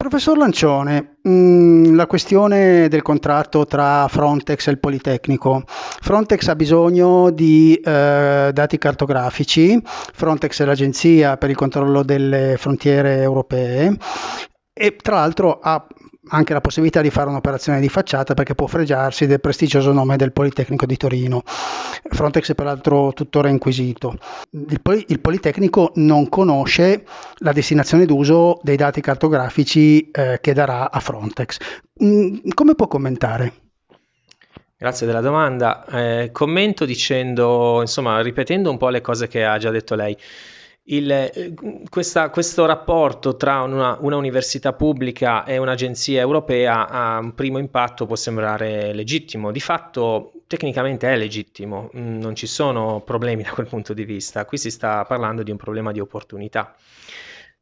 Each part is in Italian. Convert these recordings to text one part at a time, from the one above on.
Professor Lancione, mm, la questione del contratto tra Frontex e il Politecnico. Frontex ha bisogno di eh, dati cartografici, Frontex è l'agenzia per il controllo delle frontiere europee e tra l'altro ha anche la possibilità di fare un'operazione di facciata perché può fregiarsi del prestigioso nome del Politecnico di Torino. Frontex è peraltro tuttora inquisito. Il, Poli- il Politecnico non conosce la destinazione d'uso dei dati cartografici eh, che darà a Frontex. Mm, come può commentare? Grazie della domanda. Eh, commento dicendo, insomma, ripetendo un po' le cose che ha già detto lei. Il, eh, questa, questo rapporto tra una, una, università pubblica e un'agenzia europea a un primo impatto può sembrare legittimo, di fatto tecnicamente è legittimo, mm, non ci sono problemi da quel punto di vista, qui si sta parlando di un problema di opportunità.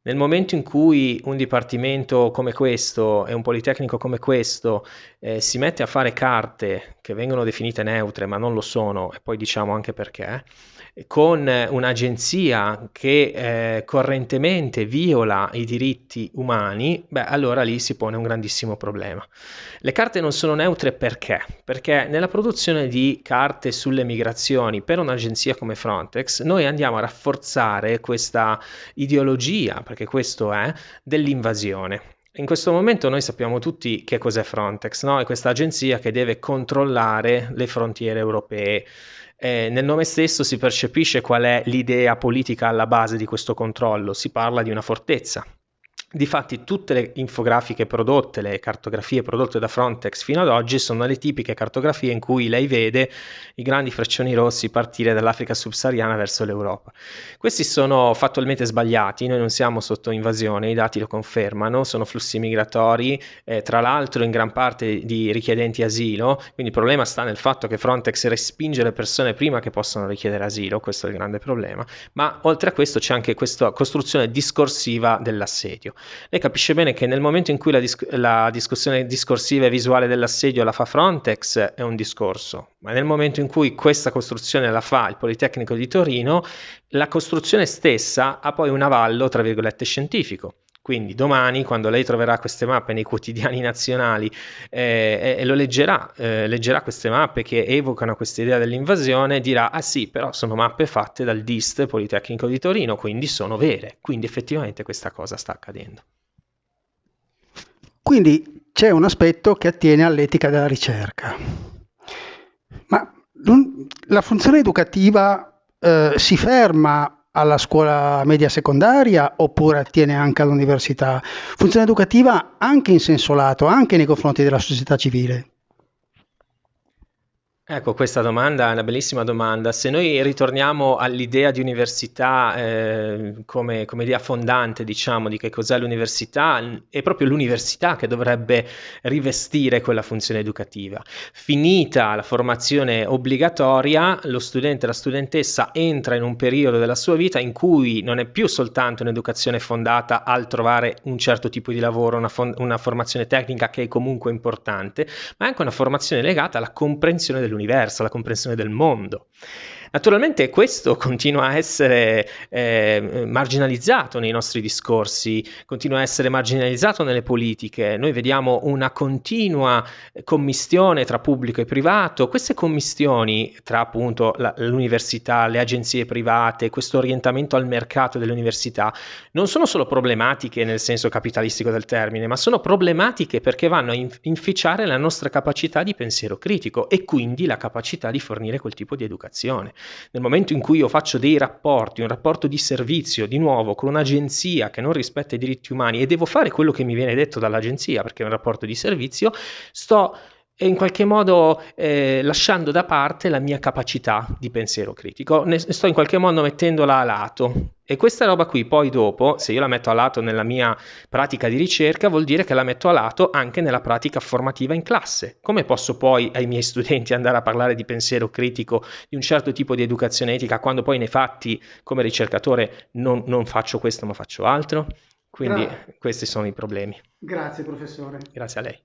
Nel momento in cui un dipartimento come questo e un politecnico come questo eh, si mette a fare carte che vengono definite neutre ma non lo sono, e poi diciamo anche perché, con un'agenzia che eh, correntemente viola i diritti umani, beh, allora lì si pone un grandissimo problema. Le carte non sono neutre perché? Perché nella produzione di carte sulle migrazioni per un'agenzia come Frontex, noi andiamo a rafforzare questa ideologia, perché questo è, dell'invasione. In questo momento noi sappiamo tutti che cos'è Frontex, no? è questa agenzia che deve controllare le frontiere europee eh, nel nome stesso si percepisce qual è l'idea politica alla base di questo controllo, si parla di una fortezza, Difatti tutte le infografiche prodotte, le cartografie prodotte da Frontex fino ad oggi sono le tipiche cartografie in cui lei vede i grandi freccioni rossi partire dall'Africa subsahariana verso l'Europa. Questi sono fattualmente sbagliati, noi non siamo sotto invasione, i dati lo confermano, sono flussi migratori, eh, tra l'altro in gran parte di richiedenti asilo, quindi il problema sta nel fatto che Frontex respinge le persone prima che possano richiedere asilo, questo è il grande problema, ma oltre a questo c'è anche questa costruzione discorsiva dell'assedio. Lei capisce bene che nel momento in cui la, dis- la discussione discorsiva e visuale dell'assedio la fa Frontex è un discorso, ma nel momento in cui questa costruzione la fa il Politecnico di Torino, la costruzione stessa ha poi un avallo, tra virgolette, scientifico. Quindi domani, quando lei troverà queste mappe nei quotidiani nazionali eh, e, lo leggerà, eh, leggerà queste mappe che evocano questa idea dell'invasione, dirà, ah sì, però sono mappe fatte dal DIST Politecnico di Torino, quindi sono vere. Quindi effettivamente questa cosa sta accadendo. Quindi c'è un aspetto che attiene all'etica della ricerca. Ma la funzione educativa eh, si ferma alla scuola media secondaria oppure attiene anche all'università? Funzione educativa anche in senso lato, anche nei confronti della società civile. Ecco, questa domanda è una bellissima domanda. Se noi ritorniamo all'idea di università eh, come, come, idea fondante, diciamo, di che cos'è l'università, è proprio l'università che dovrebbe rivestire quella funzione educativa. Finita la formazione obbligatoria, lo studente, la studentessa entra in un periodo della sua vita in cui non è più soltanto un'educazione fondata al trovare un certo tipo di lavoro, una, una formazione tecnica che è comunque importante, ma anche una formazione legata alla comprensione dell'università dell'universo, la comprensione del mondo. Naturalmente questo continua a essere eh, marginalizzato nei nostri discorsi, continua a essere marginalizzato nelle politiche. Noi vediamo una continua commistione tra pubblico e privato. Queste commistioni tra appunto la, l'università, le agenzie private, questo orientamento al mercato dell'università non sono solo problematiche nel senso capitalistico del termine, ma sono problematiche perché vanno a inficiare la nostra capacità di pensiero critico e quindi la capacità di fornire quel tipo di educazione. Nel momento in cui io faccio dei rapporti, un rapporto di servizio, di nuovo, con un'agenzia che non rispetta i diritti umani e devo fare quello che mi viene detto dall'agenzia perché è un rapporto di servizio, sto in qualche modo eh, lasciando da parte la mia capacità di pensiero critico, ne sto in qualche modo mettendola a lato e questa roba qui poi dopo, se io la metto a lato nella mia pratica di ricerca, vuol dire che la metto a lato anche nella pratica formativa in classe. Come posso poi ai miei studenti andare a parlare di pensiero critico, di un certo tipo di educazione etica, quando poi nei fatti come ricercatore non, non faccio questo ma faccio altro? Quindi Gra- questi sono i problemi. Grazie professore. Grazie a lei.